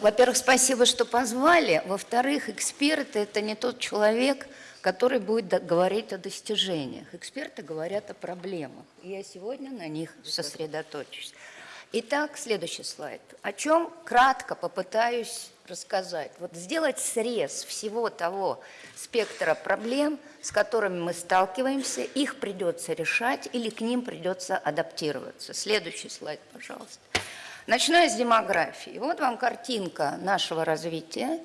во-первых, спасибо, что позвали. Во-вторых, эксперты – это не тот человек, который будет говорить о достижениях. Эксперты говорят о проблемах, и я сегодня на них сосредоточусь. Итак, следующий слайд. О чем кратко попытаюсь рассказать. Вот сделать срез всего того спектра проблем, с которыми мы сталкиваемся, их придется решать или к ним придется адаптироваться. Следующий слайд, пожалуйста. Начну я с демографии. Вот вам картинка нашего развития.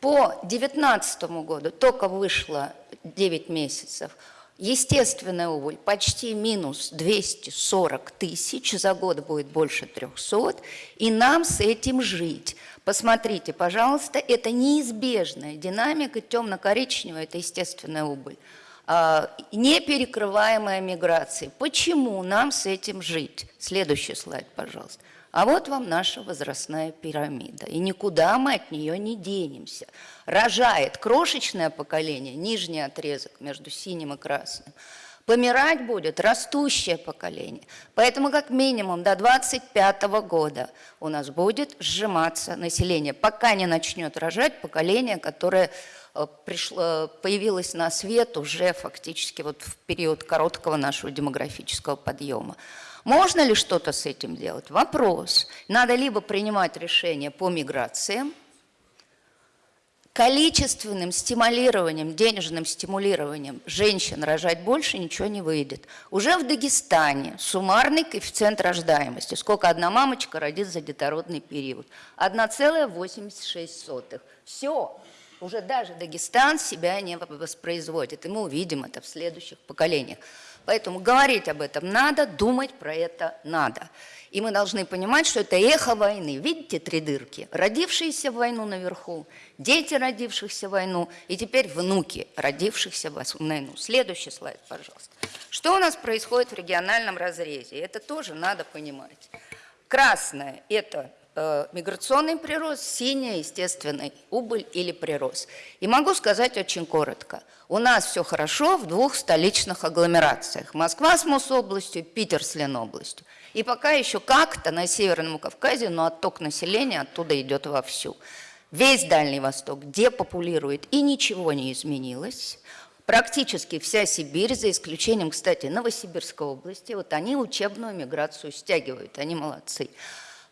По 2019 году только вышло 9 месяцев. Естественная убыль почти минус 240 тысяч, за год будет больше 300, и нам с этим жить. Посмотрите, пожалуйста, это неизбежная динамика, темно-коричневая – это естественная убыль. А, неперекрываемая миграция. Почему нам с этим жить? Следующий слайд, пожалуйста. А вот вам наша возрастная пирамида. И никуда мы от нее не денемся. Рожает крошечное поколение, нижний отрезок между синим и красным – Помирать будет растущее поколение. Поэтому как минимум до 25 года у нас будет сжиматься население, пока не начнет рожать поколение, которое э, пришло, появилось на свет уже фактически вот в период короткого нашего демографического подъема. Можно ли что-то с этим делать? Вопрос. Надо либо принимать решения по миграциям, количественным стимулированием, денежным стимулированием женщин рожать больше ничего не выйдет. Уже в Дагестане суммарный коэффициент рождаемости, сколько одна мамочка родит за детородный период, 1,86. Все, уже даже Дагестан себя не воспроизводит, и мы увидим это в следующих поколениях. Поэтому говорить об этом надо, думать про это надо. И мы должны понимать, что это эхо войны. Видите три дырки? Родившиеся в войну наверху, дети, родившихся в войну, и теперь внуки, родившихся в войну. Следующий слайд, пожалуйста. Что у нас происходит в региональном разрезе? Это тоже надо понимать. Красное – это миграционный прирост, синяя – естественный убыль или прирост. И могу сказать очень коротко. У нас все хорошо в двух столичных агломерациях. Москва с Мособластью, Питер с Ленобластью. И пока еще как-то на Северном Кавказе, но отток населения оттуда идет вовсю. Весь Дальний Восток депопулирует, и ничего не изменилось. Практически вся Сибирь, за исключением, кстати, Новосибирской области, вот они учебную миграцию стягивают, они молодцы.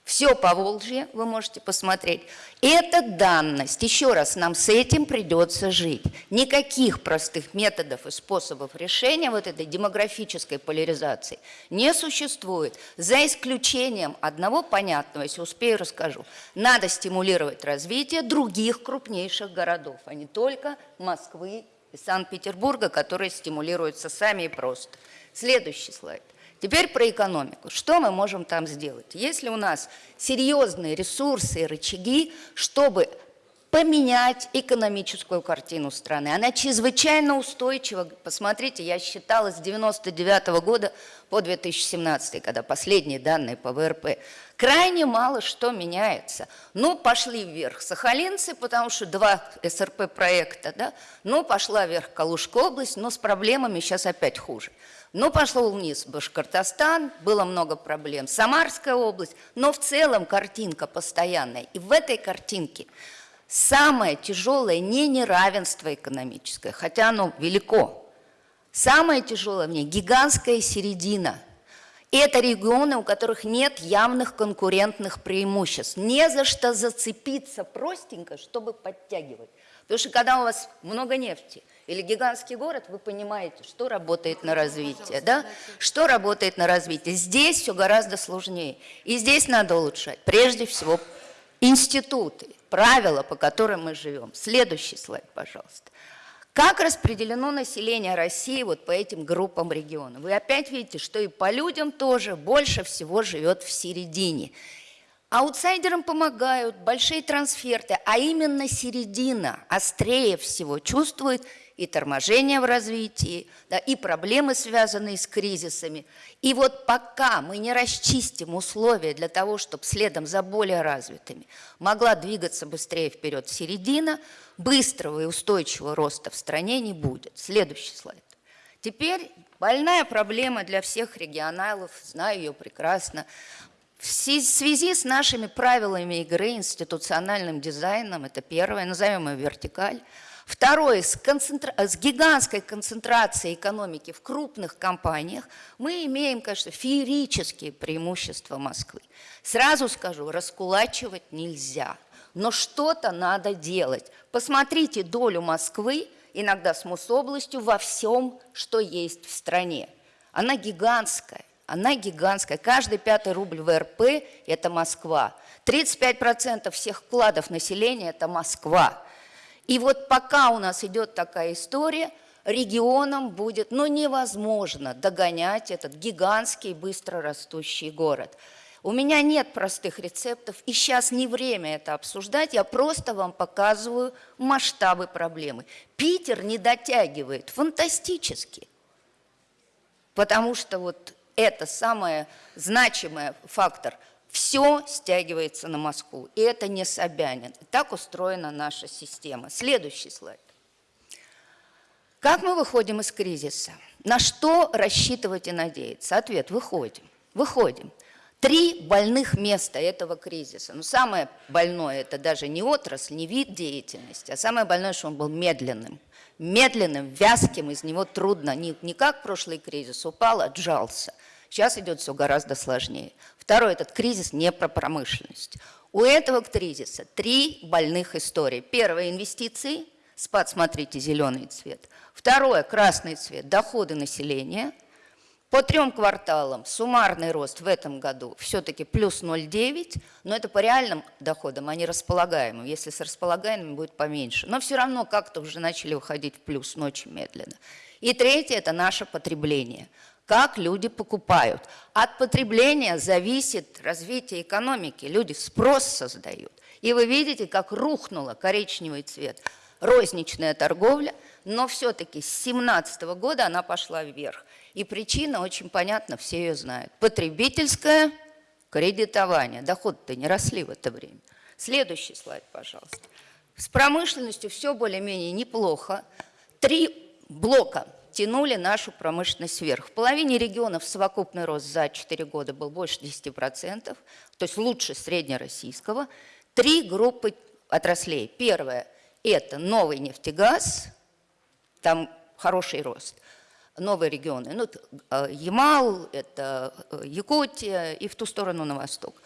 Все по Волжье вы можете посмотреть. Это данность. Еще раз, нам с этим придется жить. Никаких простых методов и способов решения вот этой демографической поляризации не существует. За исключением одного понятного, если успею, расскажу. Надо стимулировать развитие других крупнейших городов, а не только Москвы и Санкт-Петербурга, которые стимулируются сами и просто. Следующий слайд. Теперь про экономику. Что мы можем там сделать? Если у нас серьезные ресурсы и рычаги, чтобы поменять экономическую картину страны. Она чрезвычайно устойчива. Посмотрите, я считала с 99 -го года по 2017, когда последние данные по ВРП. Крайне мало что меняется. Ну, пошли вверх сахалинцы, потому что два СРП проекта, да? Ну, пошла вверх Калужская область, но с проблемами сейчас опять хуже. Ну, пошел вниз Башкортостан, было много проблем. Самарская область, но в целом картинка постоянная. И в этой картинке самое тяжелое не неравенство экономическое, хотя оно велико. Самое тяжелое в ней гигантская середина. И это регионы, у которых нет явных конкурентных преимуществ. Не за что зацепиться простенько, чтобы подтягивать. Потому что когда у вас много нефти, или гигантский город, вы понимаете, что работает на развитие, да? Что работает на развитие. Здесь все гораздо сложнее. И здесь надо улучшать, прежде всего, институты, правила, по которым мы живем. Следующий слайд, пожалуйста. Как распределено население России вот по этим группам регионов? Вы опять видите, что и по людям тоже больше всего живет в середине. Аутсайдерам помогают большие трансферты, а именно середина острее всего чувствует и торможение в развитии, да, и проблемы, связанные с кризисами. И вот пока мы не расчистим условия для того, чтобы следом за более развитыми могла двигаться быстрее вперед середина, быстрого и устойчивого роста в стране не будет. Следующий слайд. Теперь больная проблема для всех регионалов, знаю ее прекрасно. В связи с нашими правилами игры, институциональным дизайном, это первое, назовем ее вертикаль, Второе, с, концентра... с гигантской концентрацией экономики в крупных компаниях мы имеем, конечно, феерические преимущества Москвы. Сразу скажу, раскулачивать нельзя, но что-то надо делать. Посмотрите долю Москвы, иногда с Мособластью, во всем, что есть в стране. Она гигантская. Она гигантская. Каждый пятый рубль ВРП – это Москва. 35% всех вкладов населения – это Москва. И вот пока у нас идет такая история, регионам будет ну, невозможно догонять этот гигантский, быстро растущий город. У меня нет простых рецептов, и сейчас не время это обсуждать, я просто вам показываю масштабы проблемы. Питер не дотягивает фантастически, потому что вот это самый значимый фактор – все стягивается на Москву, и это не Собянин. Так устроена наша система. Следующий слайд. Как мы выходим из кризиса? На что рассчитывать и надеяться? Ответ – выходим. Выходим. Три больных места этого кризиса. Ну, самое больное – это даже не отрасль, не вид деятельности, а самое больное, что он был медленным. Медленным, вязким, из него трудно. Не, не как прошлый кризис, упал, отжался. Сейчас идет все гораздо сложнее. Второй, этот кризис не про промышленность. У этого кризиса три больных истории. Первое – инвестиции, спад, смотрите, зеленый цвет. Второе – красный цвет, доходы населения. По трем кварталам суммарный рост в этом году все-таки плюс 0,9, но это по реальным доходам, а не располагаемым. Если с располагаемыми будет поменьше. Но все равно как-то уже начали выходить в плюс, но очень медленно. И третье – это наше потребление – как люди покупают. От потребления зависит развитие экономики. Люди спрос создают. И вы видите, как рухнула коричневый цвет. Розничная торговля, но все-таки с 2017 года она пошла вверх. И причина очень понятна, все ее знают. Потребительское кредитование. Доходы-то не росли в это время. Следующий слайд, пожалуйста. С промышленностью все более-менее неплохо. Три блока – тянули нашу промышленность вверх. В половине регионов совокупный рост за 4 года был больше 10%, то есть лучше среднероссийского. Три группы отраслей. Первое – это новый нефтегаз, там хороший рост. Новые регионы, ну, э, Ямал, это э, Якутия и в ту сторону на восток.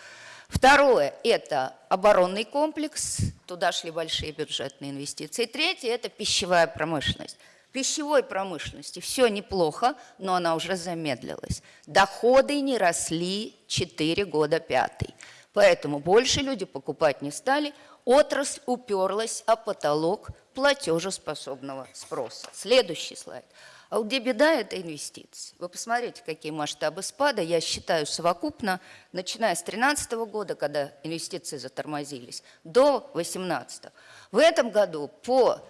Второе – это оборонный комплекс, туда шли большие бюджетные инвестиции. Третье – это пищевая промышленность пищевой промышленности все неплохо, но она уже замедлилась. Доходы не росли 4 года пятый. Поэтому больше люди покупать не стали, отрасль уперлась о потолок платежеспособного спроса. Следующий слайд. А где беда – это инвестиции. Вы посмотрите, какие масштабы спада. Я считаю совокупно, начиная с 2013 года, когда инвестиции затормозились, до 2018. В этом году по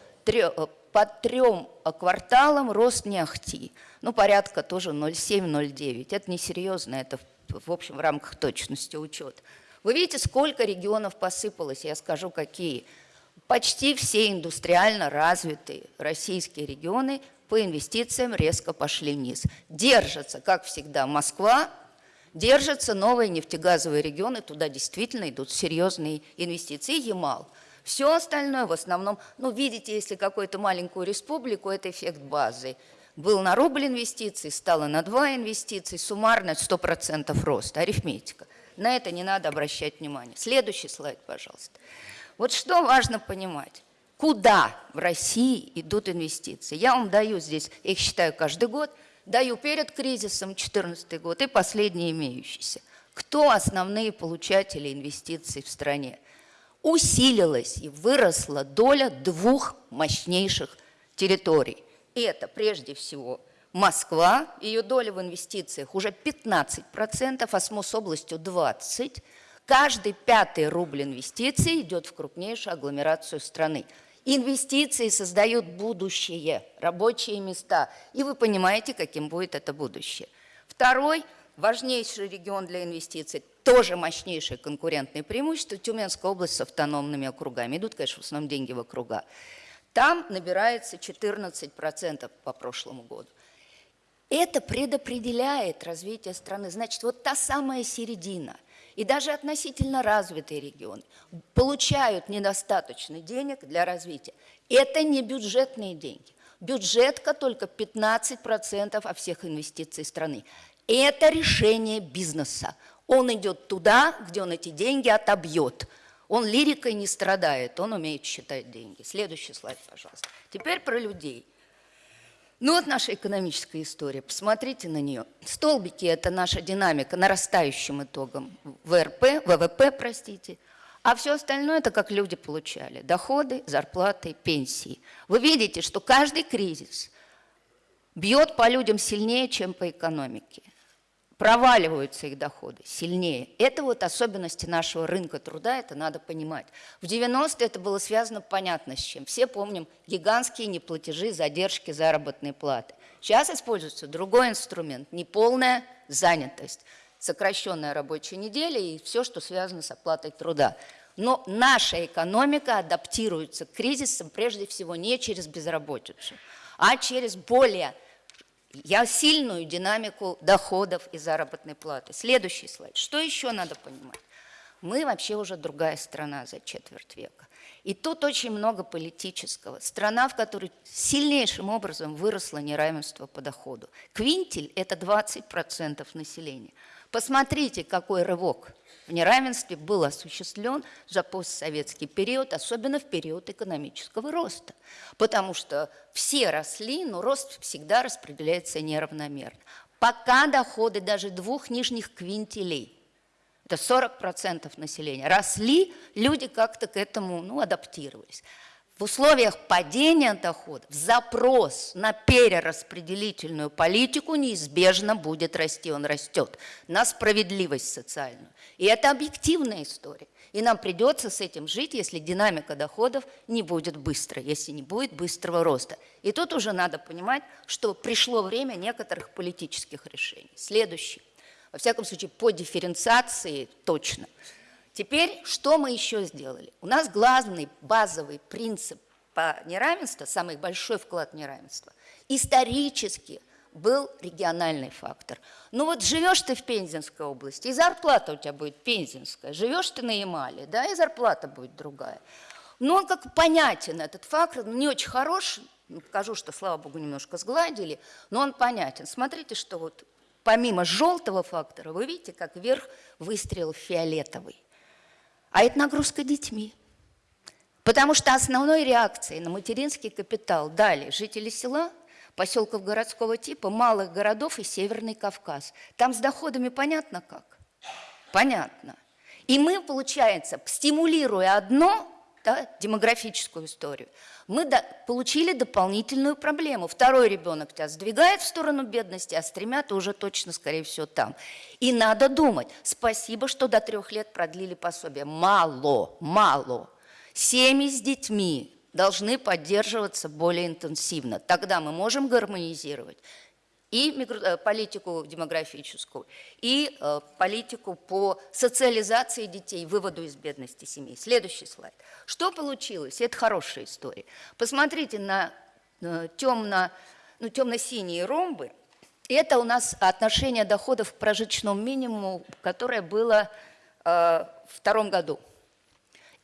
по трем кварталам рост не. Ну, порядка тоже 0,7-0,9. Это несерьезно, это в общем в рамках точности учет. Вы видите, сколько регионов посыпалось, я скажу, какие. Почти все индустриально развитые российские регионы по инвестициям резко пошли вниз. Держатся, как всегда, Москва, держатся новые нефтегазовые регионы, туда действительно идут серьезные инвестиции. Ямал – все остальное в основном, ну, видите, если какую-то маленькую республику, это эффект базы. Был на рубль инвестиций, стало на два инвестиций, суммарно 100% роста, арифметика. На это не надо обращать внимание. Следующий слайд, пожалуйста. Вот что важно понимать. Куда в России идут инвестиции? Я вам даю здесь, их считаю каждый год, даю перед кризисом 2014 год и последние имеющиеся. Кто основные получатели инвестиций в стране? Усилилась и выросла доля двух мощнейших территорий. И это прежде всего Москва, ее доля в инвестициях уже 15%, а с Мособластью 20%. Каждый пятый рубль инвестиций идет в крупнейшую агломерацию страны. Инвестиции создают будущее, рабочие места. И вы понимаете, каким будет это будущее. Второй важнейший регион для инвестиций тоже мощнейшее конкурентное преимущество. Тюменская область с автономными округами. Идут, конечно, в основном деньги в округа. Там набирается 14% по прошлому году. Это предопределяет развитие страны. Значит, вот та самая середина. и даже относительно развитые регионы получают недостаточно денег для развития. Это не бюджетные деньги. Бюджетка только 15% от всех инвестиций страны. Это решение бизнеса. Он идет туда, где он эти деньги отобьет. Он лирикой не страдает, он умеет считать деньги. Следующий слайд, пожалуйста. Теперь про людей. Ну вот наша экономическая история, посмотрите на нее. Столбики – это наша динамика нарастающим итогом ВРП, ВВП, простите. А все остальное – это как люди получали. Доходы, зарплаты, пенсии. Вы видите, что каждый кризис бьет по людям сильнее, чем по экономике проваливаются их доходы сильнее. Это вот особенности нашего рынка труда, это надо понимать. В 90-е это было связано понятно с чем. Все помним гигантские неплатежи, задержки заработной платы. Сейчас используется другой инструмент – неполная занятость, сокращенная рабочая неделя и все, что связано с оплатой труда. Но наша экономика адаптируется к кризисам прежде всего не через безработицу, а через более я сильную динамику доходов и заработной платы. Следующий слайд. Что еще надо понимать? Мы вообще уже другая страна за четверть века. И тут очень много политического. Страна, в которой сильнейшим образом выросло неравенство по доходу. Квинтель – это 20% населения. Посмотрите, какой рывок в неравенстве был осуществлен за постсоветский период, особенно в период экономического роста. Потому что все росли, но рост всегда распределяется неравномерно. Пока доходы даже двух нижних квинтилей, это 40% населения, росли, люди как-то к этому ну, адаптировались. В условиях падения доходов запрос на перераспределительную политику неизбежно будет расти, он растет, на справедливость социальную. И это объективная история. И нам придется с этим жить, если динамика доходов не будет быстрой, если не будет быстрого роста. И тут уже надо понимать, что пришло время некоторых политических решений. Следующий. Во всяком случае, по дифференциации точно – Теперь, что мы еще сделали? У нас главный базовый принцип по неравенству, самый большой вклад в неравенство, исторически был региональный фактор. Ну вот живешь ты в Пензенской области, и зарплата у тебя будет пензенская, живешь ты на Ямале, да, и зарплата будет другая. Но он как понятен, этот фактор, не очень хорош, покажу, что, слава богу, немножко сгладили, но он понятен. Смотрите, что вот помимо желтого фактора, вы видите, как вверх выстрел фиолетовый а это нагрузка детьми. Потому что основной реакцией на материнский капитал дали жители села, поселков городского типа, малых городов и Северный Кавказ. Там с доходами понятно как? Понятно. И мы, получается, стимулируя одно, да, демографическую историю, мы до, получили дополнительную проблему. Второй ребенок тебя сдвигает в сторону бедности, а с тремя ты уже точно, скорее всего, там. И надо думать, спасибо, что до трех лет продлили пособие. Мало, мало. Семьи с детьми должны поддерживаться более интенсивно. Тогда мы можем гармонизировать и э, политику демографическую, и э, политику по социализации детей, выводу из бедности семей. Следующий слайд. Что получилось? Это хорошая история. Посмотрите на э, темно, ну, темно-синие ромбы. Это у нас отношение доходов к прожиточному минимуму, которое было э, в втором году.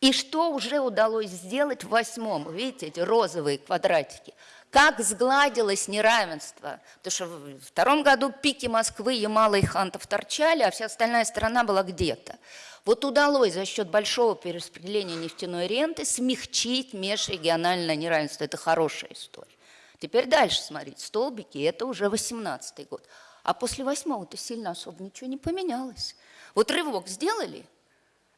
И что уже удалось сделать в восьмом? Видите, эти розовые квадратики – как сгладилось неравенство. Потому что в втором году пики Москвы, Ямала и Хантов торчали, а вся остальная страна была где-то. Вот удалось за счет большого перераспределения нефтяной ренты смягчить межрегиональное неравенство. Это хорошая история. Теперь дальше смотрите, столбики, это уже 18 год. А после восьмого-то сильно особо ничего не поменялось. Вот рывок сделали,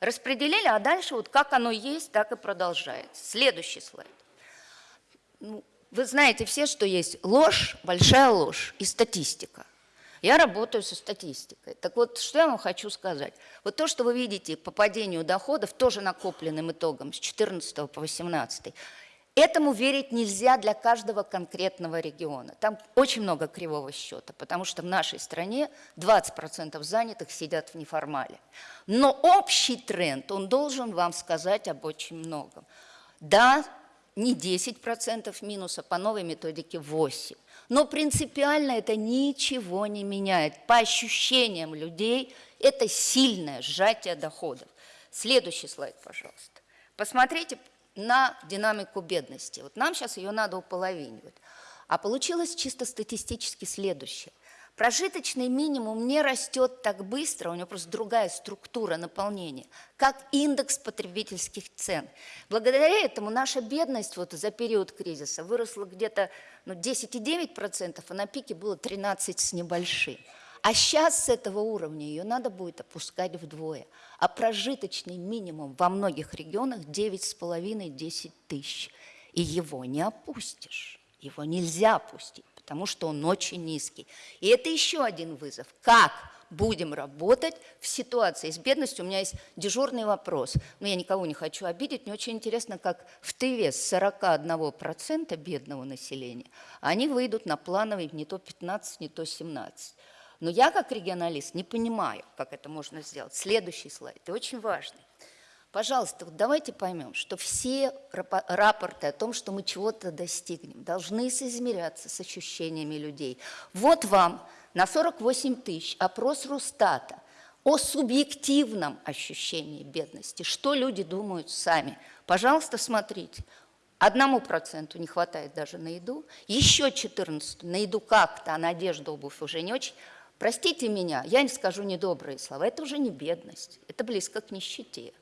распределили, а дальше вот как оно есть, так и продолжается. Следующий слайд. Ну, вы знаете все, что есть ложь, большая ложь и статистика. Я работаю со статистикой. Так вот, что я вам хочу сказать. Вот то, что вы видите по падению доходов, тоже накопленным итогом с 14 по 18, этому верить нельзя для каждого конкретного региона. Там очень много кривого счета, потому что в нашей стране 20% занятых сидят в неформале. Но общий тренд, он должен вам сказать об очень многом. Да, не 10% минуса, по новой методике 8%. Но принципиально это ничего не меняет. По ощущениям людей это сильное сжатие доходов. Следующий слайд, пожалуйста. Посмотрите на динамику бедности. Вот нам сейчас ее надо уполовинивать. А получилось чисто статистически следующее. Прожиточный минимум не растет так быстро, у него просто другая структура наполнения, как индекс потребительских цен. Благодаря этому наша бедность вот за период кризиса выросла где-то ну, 10,9%, а на пике было 13 с небольшим. А сейчас с этого уровня ее надо будет опускать вдвое. А прожиточный минимум во многих регионах 9,5-10 тысяч. И его не опустишь, его нельзя опустить потому что он очень низкий. И это еще один вызов. Как будем работать в ситуации с бедностью? У меня есть дежурный вопрос. Но я никого не хочу обидеть. Мне очень интересно, как в Тыве с 41% бедного населения они выйдут на плановый не то 15, не то 17. Но я, как регионалист, не понимаю, как это можно сделать. Следующий слайд, и очень важный. Пожалуйста, давайте поймем, что все рапорты о том, что мы чего-то достигнем, должны соизмеряться с ощущениями людей. Вот вам на 48 тысяч опрос Росстата о субъективном ощущении бедности. Что люди думают сами? Пожалуйста, смотрите. Одному проценту не хватает даже на еду, еще 14 на еду как-то, а на одежду, обувь уже не очень. Простите меня, я не скажу недобрые слова, это уже не бедность, это близко к нищете.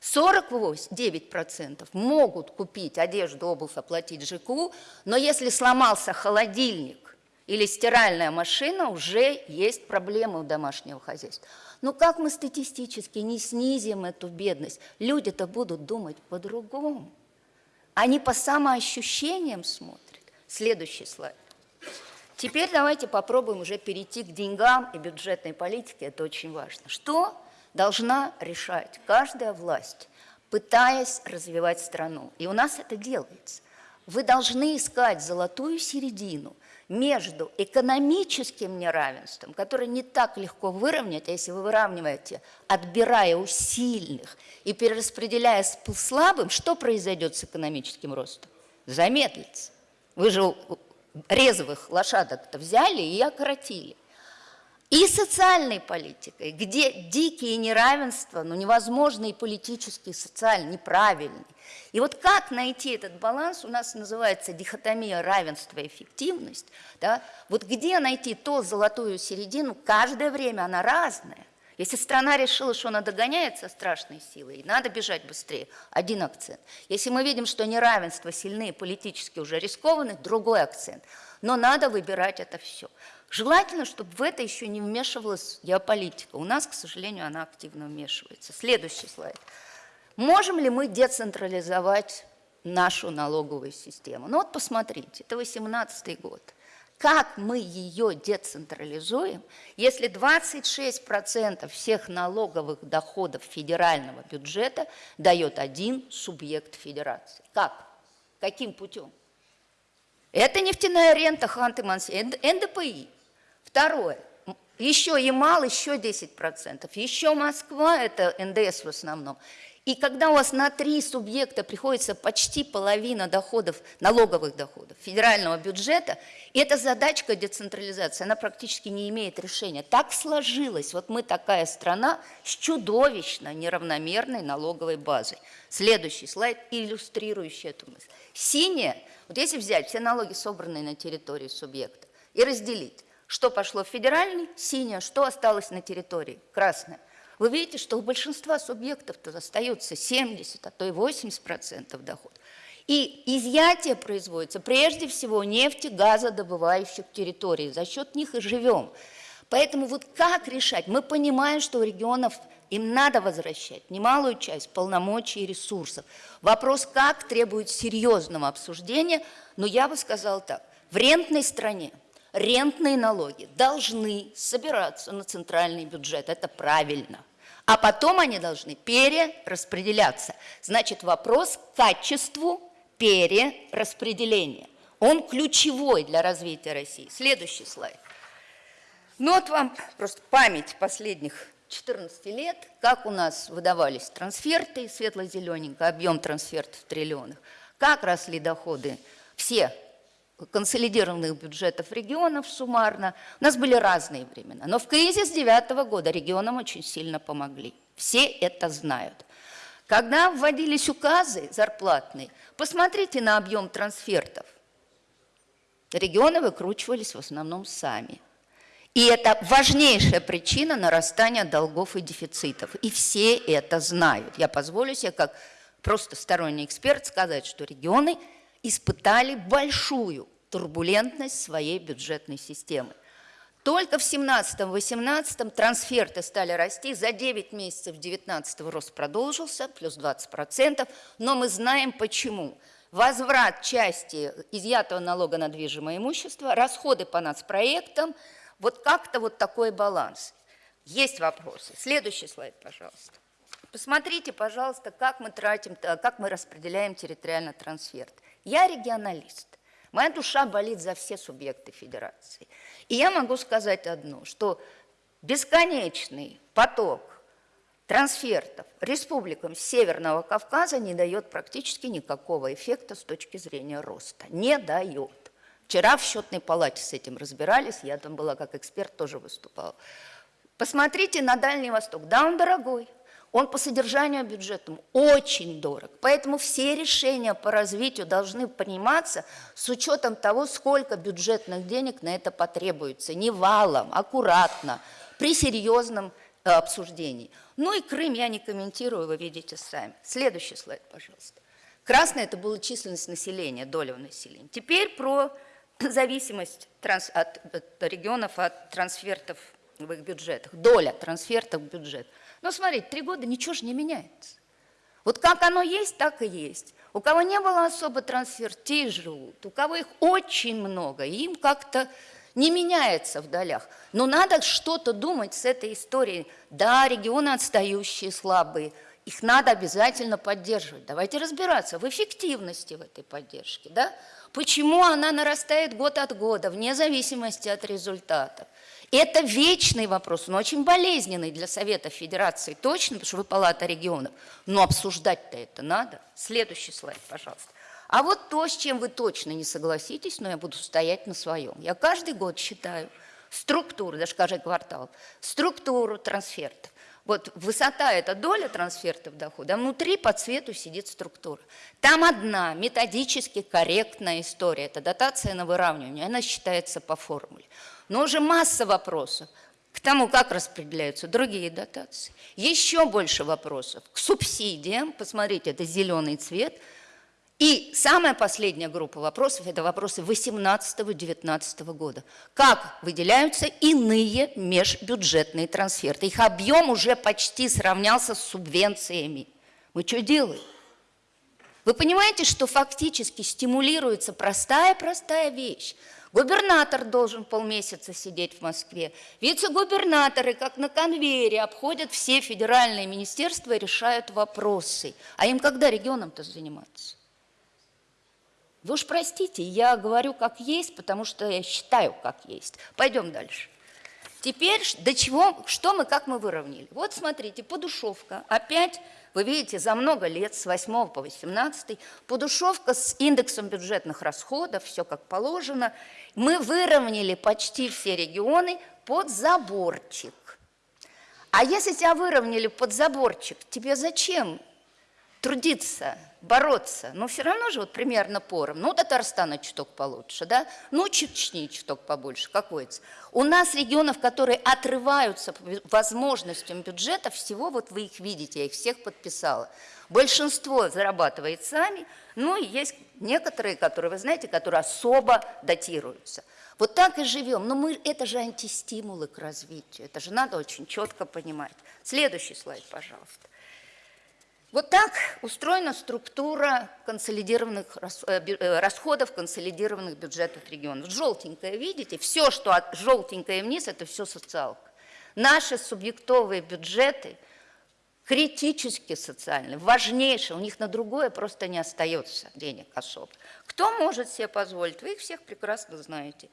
49% могут купить одежду, обувь, оплатить ЖКУ, но если сломался холодильник или стиральная машина, уже есть проблемы у домашнего хозяйства. Но как мы статистически не снизим эту бедность? Люди-то будут думать по-другому. Они по самоощущениям смотрят. Следующий слайд. Теперь давайте попробуем уже перейти к деньгам и бюджетной политике. Это очень важно. Что должна решать каждая власть, пытаясь развивать страну. И у нас это делается. Вы должны искать золотую середину между экономическим неравенством, которое не так легко выровнять, а если вы выравниваете, отбирая у сильных и перераспределяя с слабым, что произойдет с экономическим ростом? Замедлится. Вы же резвых лошадок-то взяли и окоротили и социальной политикой, где дикие неравенства, ну, невозможно и политически, и социально неправильный. И вот как найти этот баланс, у нас называется дихотомия равенства и эффективность, да? вот где найти то золотую середину, каждое время она разная. Если страна решила, что она догоняется страшной силой, надо бежать быстрее, один акцент. Если мы видим, что неравенство сильные, политически уже рискованные, другой акцент. Но надо выбирать это все. Желательно, чтобы в это еще не вмешивалась геополитика. У нас, к сожалению, она активно вмешивается. Следующий слайд. Можем ли мы децентрализовать нашу налоговую систему? Ну вот посмотрите, это 18 год. Как мы ее децентрализуем, если 26% всех налоговых доходов федерального бюджета дает один субъект федерации? Как? Каким путем? Это нефтяная рента Ханты-Мансийск, НДПИ. Второе. Еще Ямал, еще 10%. Еще Москва, это НДС в основном. И когда у вас на три субъекта приходится почти половина доходов, налоговых доходов федерального бюджета, эта задачка децентрализации, она практически не имеет решения. Так сложилось. Вот мы такая страна с чудовищно неравномерной налоговой базой. Следующий слайд, иллюстрирующий эту мысль. Синяя, вот если взять все налоги, собранные на территории субъекта, и разделить, что пошло в федеральный, синее, что осталось на территории, красное. Вы видите, что у большинства субъектов-то остается 70, а то и 80% доход. И изъятие производится прежде всего нефти, газодобывающих территорий. За счет них и живем. Поэтому вот как решать? Мы понимаем, что у регионов им надо возвращать немалую часть полномочий и ресурсов. Вопрос как требует серьезного обсуждения, но я бы сказал так. В рентной стране – рентные налоги должны собираться на центральный бюджет. Это правильно. А потом они должны перераспределяться. Значит, вопрос к качеству перераспределения. Он ключевой для развития России. Следующий слайд. Ну вот вам просто память последних 14 лет, как у нас выдавались трансферты, светло-зелененько, объем трансфертов в триллионах, как росли доходы все консолидированных бюджетов регионов суммарно. У нас были разные времена. Но в кризис девятого года регионам очень сильно помогли. Все это знают. Когда вводились указы зарплатные, посмотрите на объем трансфертов. Регионы выкручивались в основном сами. И это важнейшая причина нарастания долгов и дефицитов. И все это знают. Я позволю себе, как просто сторонний эксперт, сказать, что регионы – испытали большую турбулентность своей бюджетной системы. Только в 17-18 трансферты стали расти, за 9 месяцев 19 рост продолжился, плюс 20%, но мы знаем почему. Возврат части изъятого налога на движимое имущество, расходы по нацпроектам, вот как-то вот такой баланс. Есть вопросы. Следующий слайд, пожалуйста. Посмотрите, пожалуйста, как мы тратим, как мы распределяем территориально трансферт. Я регионалист. Моя душа болит за все субъекты федерации. И я могу сказать одно, что бесконечный поток трансфертов республикам Северного Кавказа не дает практически никакого эффекта с точки зрения роста. Не дает. Вчера в счетной палате с этим разбирались, я там была как эксперт, тоже выступала. Посмотрите на Дальний Восток. Да, он дорогой, он по содержанию бюджетному очень дорог. Поэтому все решения по развитию должны приниматься с учетом того, сколько бюджетных денег на это потребуется. Не валом, аккуратно, при серьезном э, обсуждении. Ну и Крым я не комментирую, вы видите сами. Следующий слайд, пожалуйста. Красное – это была численность населения, доля населения. Теперь про зависимость транс, от, от регионов от трансфертов в их бюджетах, доля трансфертов в бюджет – но смотрите, три года ничего же не меняется. Вот как оно есть, так и есть. У кого не было особо трансфер, те живут. У кого их очень много, им как-то не меняется в долях. Но надо что-то думать с этой историей. Да, регионы отстающие, слабые, их надо обязательно поддерживать. Давайте разбираться в эффективности в этой поддержке. Да? Почему она нарастает год от года, вне зависимости от результатов. Это вечный вопрос, но очень болезненный для Совета Федерации, точно, потому что вы палата регионов. Но обсуждать-то это надо. Следующий слайд, пожалуйста. А вот то, с чем вы точно не согласитесь, но я буду стоять на своем. Я каждый год считаю структуру, даже каждый квартал, структуру трансфертов. Вот высота – это доля трансфертов дохода, а внутри по цвету сидит структура. Там одна методически корректная история – это дотация на выравнивание, она считается по формуле. Но уже масса вопросов к тому, как распределяются другие дотации. Еще больше вопросов к субсидиям. Посмотрите, это зеленый цвет. И самая последняя группа вопросов – это вопросы 18-19 года. Как выделяются иные межбюджетные трансферты? Их объем уже почти сравнялся с субвенциями. Мы что делаем? Вы понимаете, что фактически стимулируется простая-простая вещь – Губернатор должен полмесяца сидеть в Москве. Вице-губернаторы, как на конвейере, обходят все федеральные министерства и решают вопросы. А им когда регионам-то заниматься? Вы уж простите, я говорю как есть, потому что я считаю как есть. Пойдем дальше. Теперь до чего, что мы, как мы выровняли? Вот смотрите, подушевка. Опять, вы видите, за много лет, с 8 по 18, подушевка с индексом бюджетных расходов, все как положено. Мы выровняли почти все регионы под заборчик. А если тебя выровняли под заборчик, тебе зачем трудиться, бороться, но все равно же вот примерно пором. Ну, Татарстана чуток получше, да? Ну, Чечни чуток побольше, какой то У нас регионов, которые отрываются возможностям бюджета, всего вот вы их видите, я их всех подписала. Большинство зарабатывает сами, ну и есть некоторые, которые, вы знаете, которые особо датируются. Вот так и живем. Но мы, это же антистимулы к развитию. Это же надо очень четко понимать. Следующий слайд, пожалуйста. Вот так устроена структура консолидированных э, э, расходов консолидированных бюджетов регионов. Желтенькое, видите? Все, что от желтенькое вниз, это все социалка. Наши субъектовые бюджеты критически социальные, важнейшие, у них на другое просто не остается денег особо. Кто может себе позволить? Вы их всех прекрасно знаете.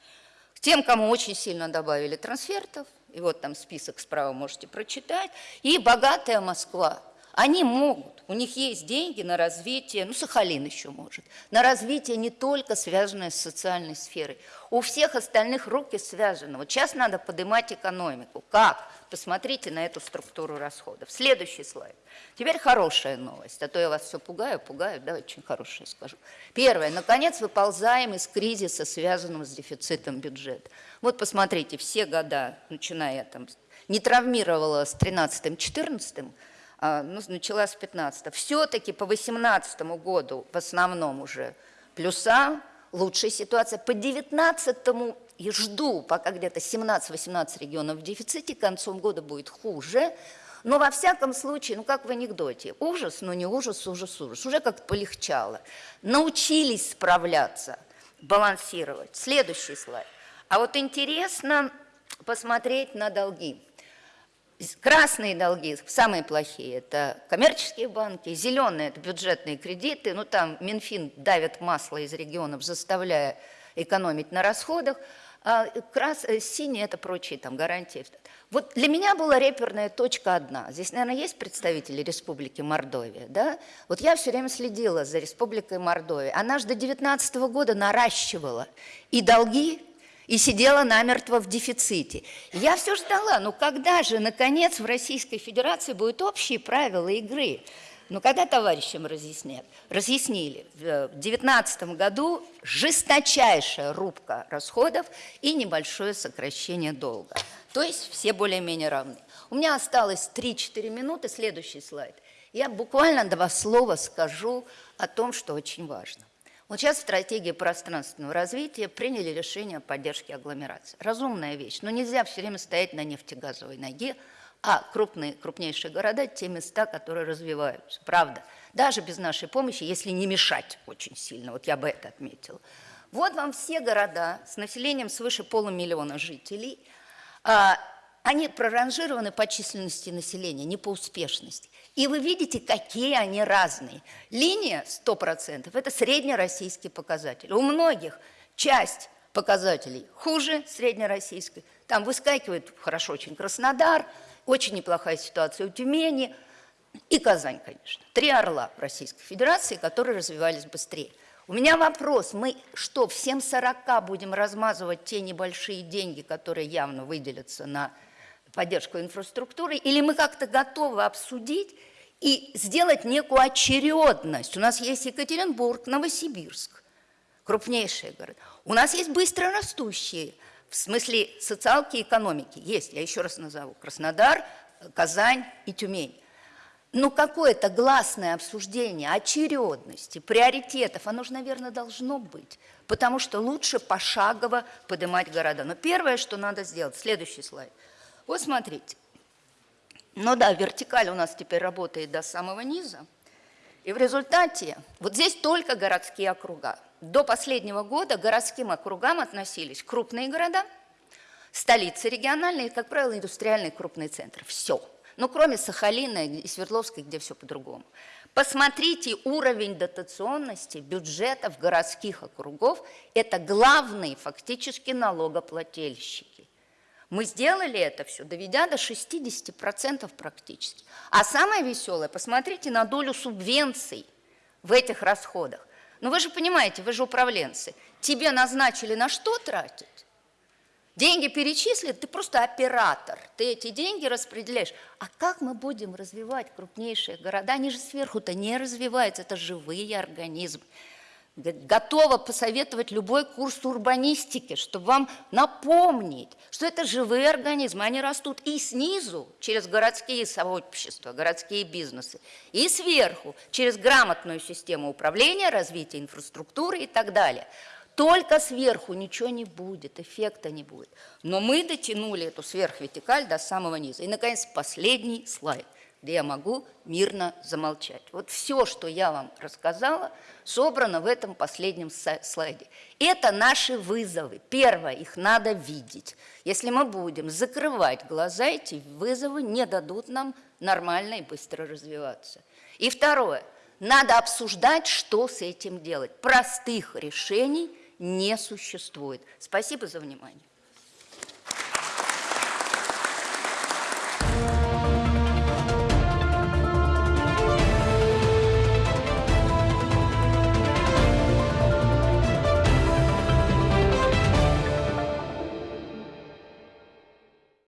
Тем, кому очень сильно добавили трансфертов, и вот там список справа можете прочитать, и богатая Москва – Они могут, у них есть деньги на развитие, ну, Сахалин еще может, на развитие не только связанное с социальной сферой. У всех остальных руки связаны. Вот сейчас надо поднимать экономику. Как? Посмотрите на эту структуру расходов. Следующий слайд. Теперь хорошая новость, а то я вас все пугаю, пугаю, да, очень хорошее скажу. Первое. Наконец выползаем из кризиса, связанного с дефицитом бюджета. Вот посмотрите, все года, начиная там, не травмировала с 13-14, а, ну, начала с 15 Все-таки по 18 году в основном уже плюса, лучшая ситуация. По 19 и жду, пока где-то 17-18 регионов в дефиците, к концу года будет хуже. Но во всяком случае, ну как в анекдоте, ужас, но не ужас, ужас, ужас. Уже как-то полегчало. Научились справляться, балансировать. Следующий слайд. А вот интересно посмотреть на долги. Красные долги, самые плохие, это коммерческие банки, зеленые – это бюджетные кредиты, ну там Минфин давит масло из регионов, заставляя экономить на расходах, а крас, э, синие – это прочие там гарантии. Вот для меня была реперная точка одна. Здесь, наверное, есть представители Республики Мордовия, да? Вот я все время следила за Республикой Мордовия. Она же до 19 года наращивала и долги, и сидела намертво в дефиците. Я все ждала, ну когда же, наконец, в Российской Федерации будут общие правила игры? Ну когда товарищам разъяснят? Разъяснили. В 2019 году жесточайшая рубка расходов и небольшое сокращение долга. То есть все более-менее равны. У меня осталось 3-4 минуты, следующий слайд. Я буквально два слова скажу о том, что очень важно. Вот сейчас в стратегии пространственного развития приняли решение о поддержке агломерации. Разумная вещь, но нельзя все время стоять на нефтегазовой ноге, а крупные, крупнейшие города – те места, которые развиваются. Правда, даже без нашей помощи, если не мешать очень сильно, вот я бы это отметила. Вот вам все города с населением свыше полумиллиона жителей. А, они проранжированы по численности населения, не по успешности. И вы видите, какие они разные. Линия 100% – это среднероссийский показатель. У многих часть показателей хуже среднероссийской. Там выскакивает хорошо очень Краснодар, очень неплохая ситуация у Тюмени и Казань, конечно. Три орла Российской Федерации, которые развивались быстрее. У меня вопрос, мы что, всем 40 будем размазывать те небольшие деньги, которые явно выделятся на поддержку инфраструктуры, или мы как-то готовы обсудить и сделать некую очередность. У нас есть Екатеринбург, Новосибирск, крупнейшие города. У нас есть быстро растущие, в смысле социалки и экономики, есть, я еще раз назову, Краснодар, Казань и Тюмень. Но какое-то гласное обсуждение очередности, приоритетов, оно же, наверное, должно быть, потому что лучше пошагово поднимать города. Но первое, что надо сделать, следующий слайд – вот смотрите. Ну да, вертикаль у нас теперь работает до самого низа. И в результате, вот здесь только городские округа. До последнего года городским округам относились крупные города, столицы региональные как правило, индустриальные крупные центры. Все. Ну, кроме Сахалина и Свердловской, где все по-другому. Посмотрите уровень дотационности бюджетов городских округов. Это главные фактически налогоплательщики. Мы сделали это все, доведя до 60% практически. А самое веселое, посмотрите на долю субвенций в этих расходах. Ну вы же понимаете, вы же управленцы. Тебе назначили на что тратить? Деньги перечислили, ты просто оператор. Ты эти деньги распределяешь. А как мы будем развивать крупнейшие города? Они же сверху-то не развиваются, это живые организмы готова посоветовать любой курс урбанистики, чтобы вам напомнить, что это живые организмы, они растут и снизу, через городские сообщества, городские бизнесы, и сверху, через грамотную систему управления, развития инфраструктуры и так далее. Только сверху ничего не будет, эффекта не будет. Но мы дотянули эту сверхвертикаль до самого низа. И, наконец, последний слайд где я могу мирно замолчать. Вот все, что я вам рассказала, собрано в этом последнем слайде. Это наши вызовы. Первое, их надо видеть. Если мы будем закрывать глаза, эти вызовы не дадут нам нормально и быстро развиваться. И второе, надо обсуждать, что с этим делать. Простых решений не существует. Спасибо за внимание.